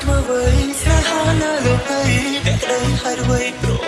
ធ្វើអ្វីស្នេហានៅលោកនេះអ្នកក្តីហើយអ្វីព្រោះ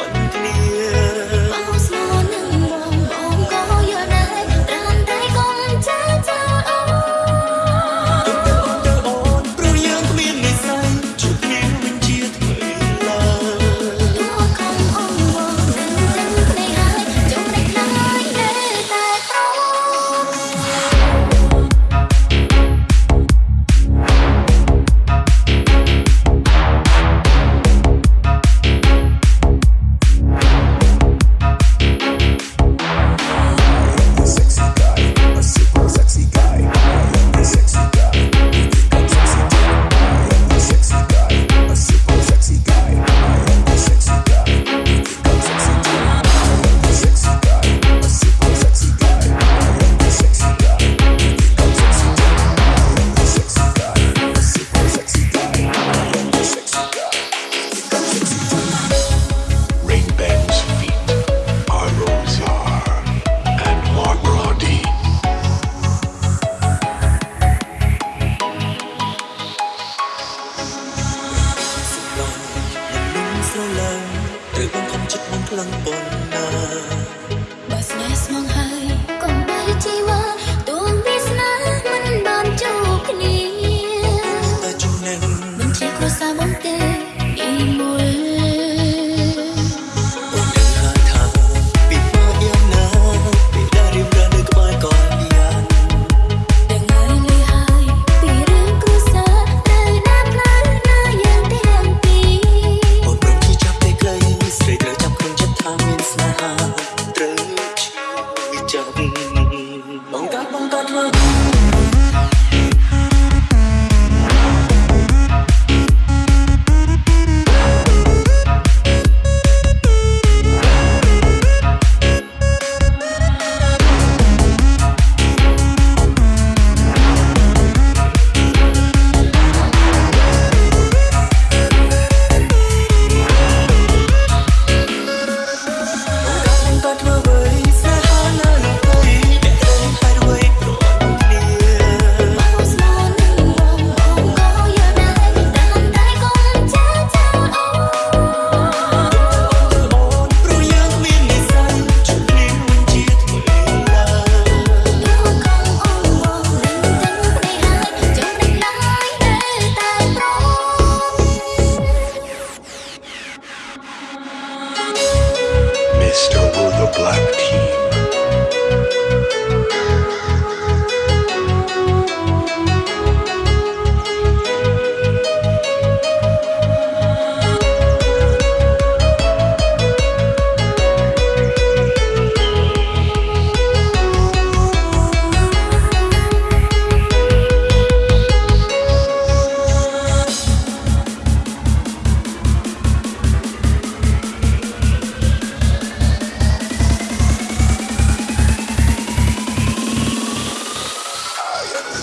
លឹងបុណ្យណាបើស្នេហ៍ស្មងហើយ mama.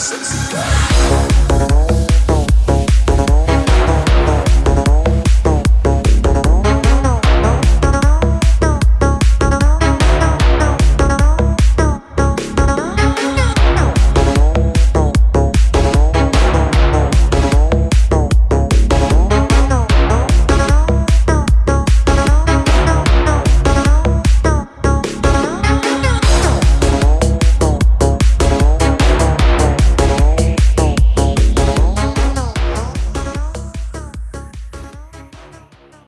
necessidade.